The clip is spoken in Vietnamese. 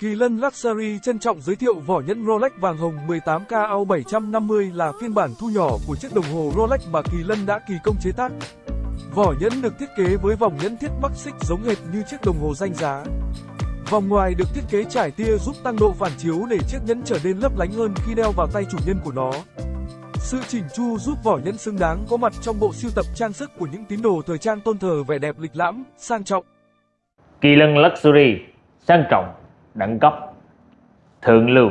Kỳ Lân Luxury trân trọng giới thiệu vỏ nhẫn Rolex vàng hồng 18K au 750 là phiên bản thu nhỏ của chiếc đồng hồ Rolex mà Kỳ Lân đã kỳ công chế tác. Vỏ nhẫn được thiết kế với vòng nhẫn thiết bắc xích giống hệt như chiếc đồng hồ danh giá. Vòng ngoài được thiết kế trải tia giúp tăng độ phản chiếu để chiếc nhẫn trở nên lấp lánh hơn khi đeo vào tay chủ nhân của nó. Sự chỉnh chu giúp vỏ nhẫn xứng đáng có mặt trong bộ sưu tập trang sức của những tín đồ thời trang tôn thờ vẻ đẹp lịch lãm, sang trọng. Kỳ lân Luxury sang trọng, đẳng cấp, thượng lưu.